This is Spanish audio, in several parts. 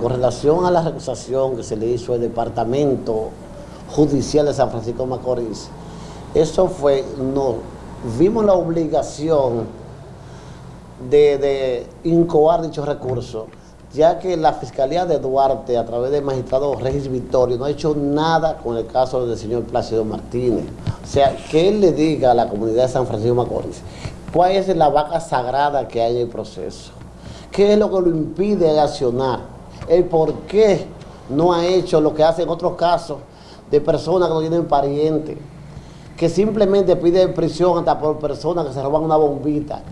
Con relación a la recusación que se le hizo al Departamento Judicial de San Francisco de Macorís, eso fue, no, vimos la obligación de, de incoar dichos recursos, ya que la Fiscalía de Duarte, a través del magistrado Regis Victorio, no ha hecho nada con el caso del señor Plácido Martínez. O sea, que él le diga a la comunidad de San Francisco de Macorís, cuál es la vaca sagrada que hay en el proceso, qué es lo que lo impide accionar el por qué no ha hecho lo que hace en otros casos de personas que no tienen parientes, que simplemente piden prisión hasta por personas que se roban una bombita.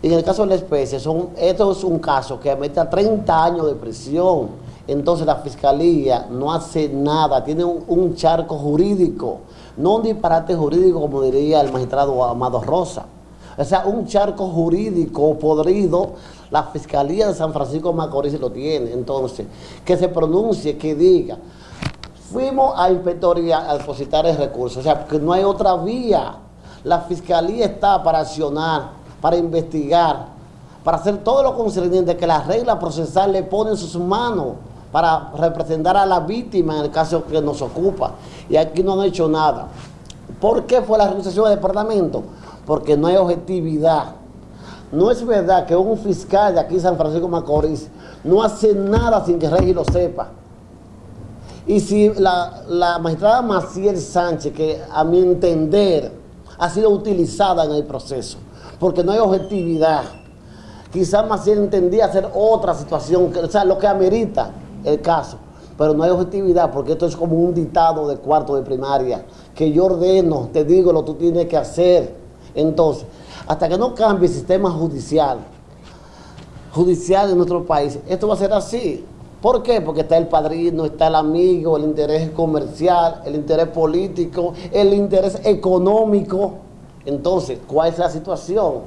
Y en el caso de la especie, son, esto es un caso que mete a 30 años de prisión. Entonces la fiscalía no hace nada, tiene un, un charco jurídico, no un disparate jurídico como diría el magistrado Amado Rosa. O sea, un charco jurídico podrido, la Fiscalía de San Francisco de Macorís lo tiene. Entonces, que se pronuncie, que diga, fuimos a inspectoría a depositar el recurso. O sea, que no hay otra vía. La Fiscalía está para accionar, para investigar, para hacer todo lo concerniente que la regla procesal le pone en sus manos para representar a la víctima en el caso que nos ocupa. Y aquí no han hecho nada. ¿Por qué fue la realización del departamento? Porque no hay objetividad. No es verdad que un fiscal de aquí San Francisco Macorís no hace nada sin que Regi lo sepa. Y si la, la magistrada Maciel Sánchez, que a mi entender ha sido utilizada en el proceso, porque no hay objetividad, quizás Maciel entendía hacer otra situación, o sea, lo que amerita el caso, pero no hay objetividad porque esto es como un dictado de cuarto de primaria, que yo ordeno, te digo lo que tú tienes que hacer, entonces, hasta que no cambie el sistema judicial, judicial en nuestro país, esto va a ser así. ¿Por qué? Porque está el padrino, está el amigo, el interés comercial, el interés político, el interés económico. Entonces, ¿cuál es la situación?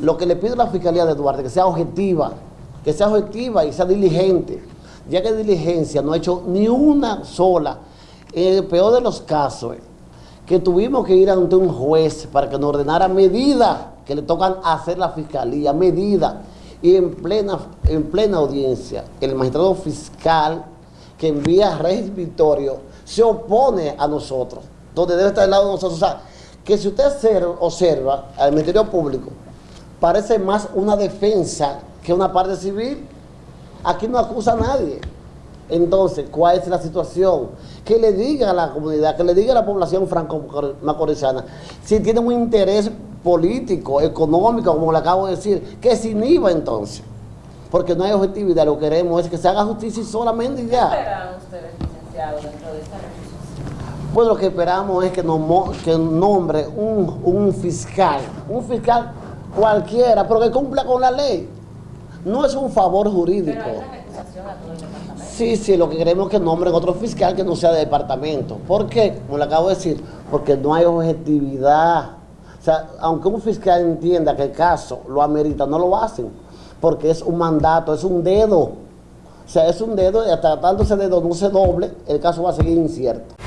Lo que le pido a la Fiscalía de Duarte, que sea objetiva, que sea objetiva y sea diligente, ya que diligencia no ha hecho ni una sola, en el peor de los casos, que tuvimos que ir ante un juez para que nos ordenara medidas que le tocan hacer la fiscalía, medidas. Y en plena, en plena audiencia, el magistrado fiscal que envía Reyes Victorio se opone a nosotros, donde debe estar al lado de nosotros. O sea, que si usted observa al Ministerio Público, parece más una defensa que una parte civil. Aquí no acusa a nadie. Entonces, ¿cuál es la situación? Que le diga a la comunidad, que le diga a la población franco-macorizana, si tiene un interés político, económico, como le acabo de decir, que se inhiba entonces. Porque no hay objetividad, lo que queremos es que se haga justicia solamente y ya. ¿Qué esperan ustedes, licenciado, dentro de esta? Pues lo que esperamos es que, nos, que nombre un, un fiscal, un fiscal cualquiera, pero que cumpla con la ley. No es un favor jurídico. Pero hay una recusación a todo. Sí, sí, lo que queremos es que nombren otro fiscal que no sea de departamento. ¿Por qué? Como le acabo de decir, porque no hay objetividad. O sea, aunque un fiscal entienda que el caso lo amerita, no lo hacen, porque es un mandato, es un dedo. O sea, es un dedo y hasta tanto ese dedo no se doble, el caso va a seguir incierto.